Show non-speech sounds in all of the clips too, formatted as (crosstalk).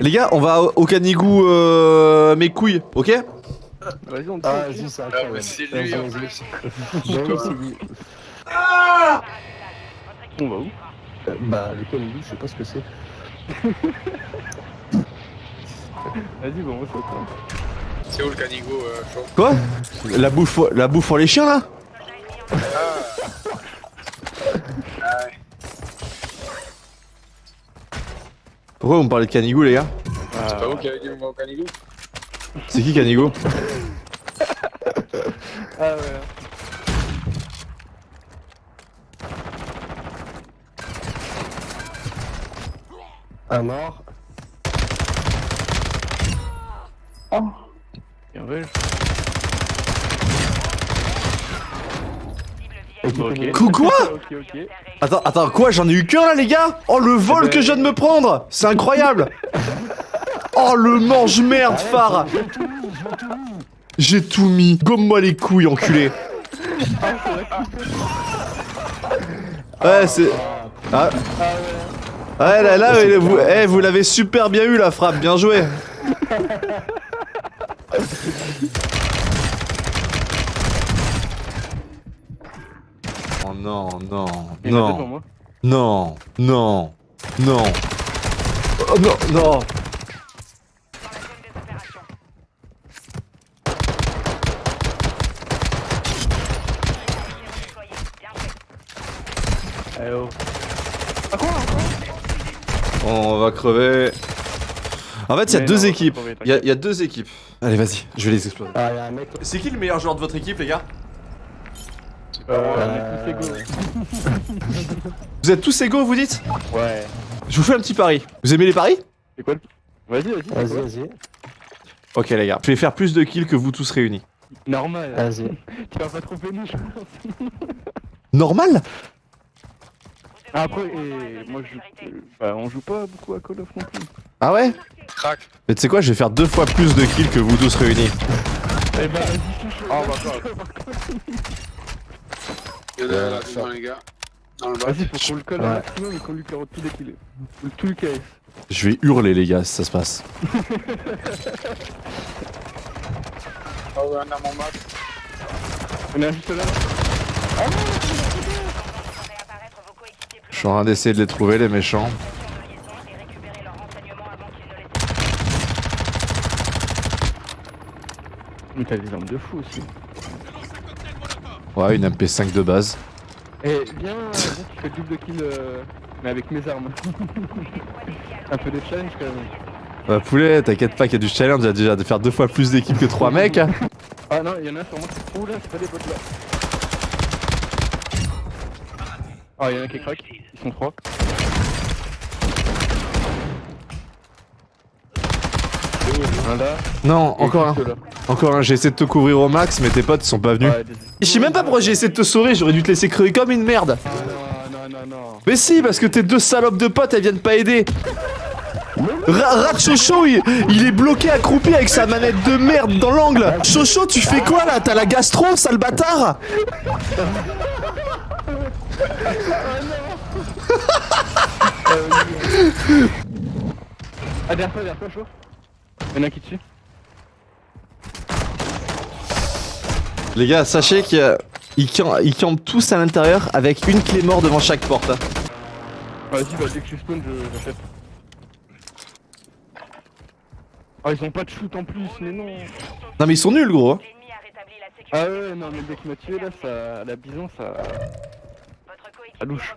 Les gars, on va au canigou euh, mes couilles, ok Vas-y, on te Ah, vas-y, c'est Ah, c'est lui en plus. Lui. (laughs) On va où Euh, Bah, le Canigou, je sais pas ce que c'est. (laughs) Vas-y, bon, on saute. hein. C'est où le canigo euh, chaud Quoi? La bouffe, la bouffe pour les chiens là Ah ouais. Pourquoi vous me parlez de canigou les gars C'est pas vous qui avez dit on va au canigo C'est qui canigou (laughs) Ah ouais. Un mort. Bien vu. Ok. Cou- quoi Ok, ok. Attends, attends, quoi J'en ai eu qu'un là les gars? Oh le vol Eh ben- que je viens de me prendre! C'est incroyable! Oh le mange-merde phare! J'ai tout mis. Gomme-moi les couilles enculé. Ouais c'est... Ah, ouais. là là vous, eh, vous l'avez super bien eu la frappe, bien joué non, non, Il non pour moi. Non, non, non. Oh, non, non. Oh. On va crever. En fait, il y a Mais deux non, équipes. Il y, a- il y a deux équipes. Allez, vas-y, je vais les exploser. Ah. C'est qui le meilleur joueur de votre équipe, les gars? Euh, Euh, on est tous égaux. (laughs) Vous êtes tous égaux, vous dites? Ouais. Je vous fais un petit pari. Vous aimez les paris? C'est quoi le... Vas-y, vas-y. Vas-y, vas-y. Ok, les gars. Je vais faire plus de kills que vous tous réunis. Normal. Vas-y. (laughs) Tu vas pas tromper nous, je pense. (laughs) Normal? Ah, Après, et moi, je... euh, bah, on joue pas beaucoup à Call of non plus. Ah ouais? Crac Mais tu sais quoi, je vais faire deux fois plus de kills que vous tous réunis. Eh bah, vas-y. Oh, bah, Il y en a là devant les gars. Vas-y, faut qu'on le colle Ouais. un maximum et qu'on lui carotte tout dès qu'il est. Tout le KS. Je vais hurler, les gars, si ça se passe. Oh, (laughs) ouais, on a mon match. On est juste là. Je suis en train d'essayer de les trouver, les méchants. Mais t'as des armes de fou aussi. Ouais, une MP5 de base. Eh, viens, (laughs) viens, tu fais le double kill, euh, mais avec mes armes. (laughs) un peu de challenge quand même. Bah, poulet, t'inquiète pas qu'il y a du challenge, il y a déjà de faire deux fois plus d'équipes que trois mecs. Ah non, il y en a un sur moi. Oh là, c'est pas des bots là. Ah, il y en a qui craquent. Ils sont trois. Voilà. Non, encore un. Encore un, j'ai essayé de te couvrir au max, mais tes potes sont pas venus. Je sais même pas pourquoi j'ai essayé de te sauver, j'aurais dû te laisser crever comme une merde. Non, non, non, non. Mais si, parce que tes deux salopes de potes elles viennent pas aider. Ra Rat Chocho, il, il est bloqué accroupi avec sa manette de merde dans l'angle. Chocho, tu fais quoi là? T'as la gastro, sale bâtard? Ah, derrière toi, derrière toi, chaud. Il y en a qui tue. Les gars, sachez qu'ils cam- ils campent tous à l'intérieur avec une clé mort devant chaque porte. Vas-y, bah dès que je spawn, j'achète. Ah, ils ont pas de shoot en plus, mais non. Non mais ils sont nuls gros. hein. La. Ah ouais, non, mais le mec m'a tué là, ça, la bison, ça. Coéquipier louche.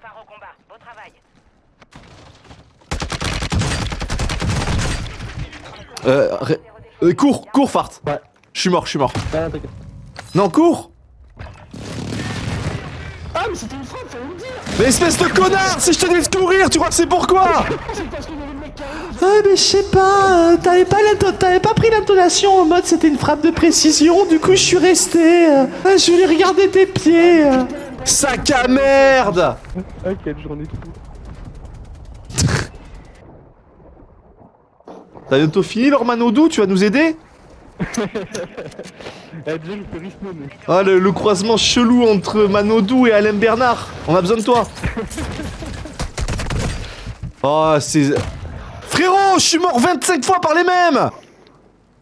Euh, ré- euh, cours, cours Fart. Ouais. Je suis mort, je suis mort. Ah. Non, cours Ah, mais c'était une frappe, fallait me dire Mais espèce de connard Si je te dis de courir, tu crois que c'est pourquoi C'est parce qu'il y avait le mec qui arrive Ah mais je sais pas, euh, t'avais pas, pas pris l'intonation en mode c'était une frappe de précision, du coup je suis resté. euh, ah, je voulais regarder tes pieds. euh. Sac à merde Ah, quelle journée de fou. (laughs) T'as bientôt fini Lormanodou, tu vas nous aider? (laughs) Eh. Ah le, le croisement chelou entre Manodou et Alain Bernard, on a besoin de toi. (laughs) Oh c'est... Frérot, je suis mort 25 fois par les mêmes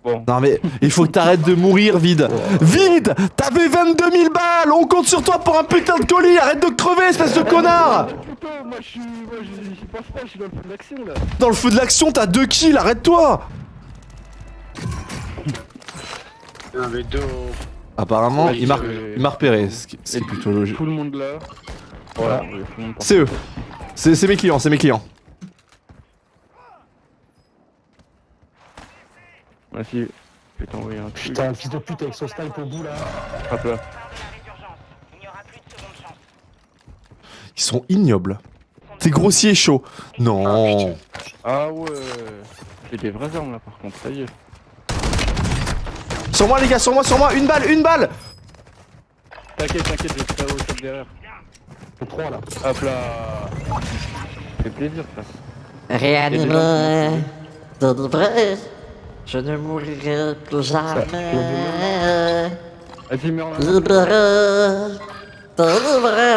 Bon. Non mais il faut que t'arrêtes de mourir vide. Vide T'avais 22 000 balles On compte sur toi pour un putain de colis Arrête de crever, espèce de connard moi je suis. Moi j'y j'y pense pas, je suis dans le feu de l'action là. Dans le feu de l'action, t'as deux kills, arrête-toi Il y en avait deux au... Apparemment, Ouais, il m'a m'a repéré, ce qui- c'est Et plutôt logique. Tout le monde là. Voilà, C'est eux. C'est mes clients, c'est mes clients. Vas-y, je vais t'envoyer un truc. Putain, un fils de pute avec son snipe au bout là. Hop là. Ils sont ignobles. T'es grossier et chaud. Non. Ah ouais. J'ai des vraies armes là par contre, ça y est. Sur moi les gars, sur moi, sur moi, une balle, une balle T'inquiète, t'inquiète, j'ai pas au top derrière. C'est trois là. Hop là. Ça fait plaisir ça. Réanimé, gens délivré, je ne mourrai plus jamais. Vas-y, meurs là. Libéré, délivré.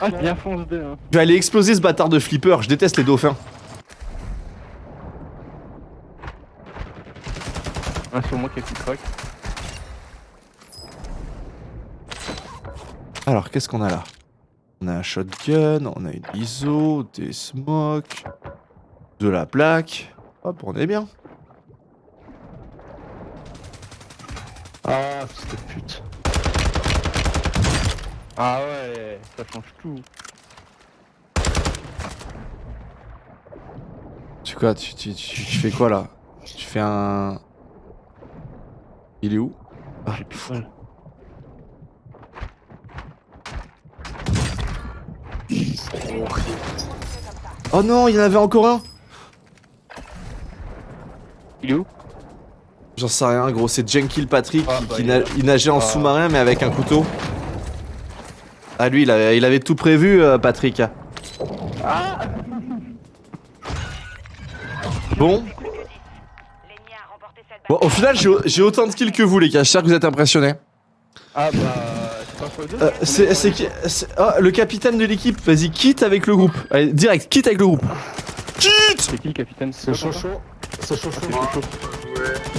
Ah, bien fonce D hein. Je vais aller exploser ce bâtard de flipper, je déteste les dauphins. Un sur moi qui craque. Alors, qu'est-ce qu'on a là? On a un shotgun, on a une ISO, des smokes, de la plaque. Hop, on est bien. Ah, fils de pute. Ah ouais, ça change tout. Tu quoi tu, tu, tu, tu fais quoi là? Tu fais un... Il est où? J'ai plus de balles. Oh non, il y en avait encore un Il est où? J'en sais rien, gros, c'est Jenkil Patrick Ah, qui, bah, qui il na- est- il nageait en Ah. sous-marin mais avec un couteau. Ah lui, il avait, il avait tout prévu, euh, Patrick. Bon, bon, au final, j'ai autant de kills que vous, les gars. J'espère que vous êtes impressionnés. Ah bah, c'est pas fois deux Euh, c'est oh, le capitaine de l'équipe. Vas-y, quitte avec le groupe. Allez, direct, quitte avec le groupe. Quitte C'est qui le capitaine? C'est Chocho. C'est Chocho. C'est chaud. Ouais.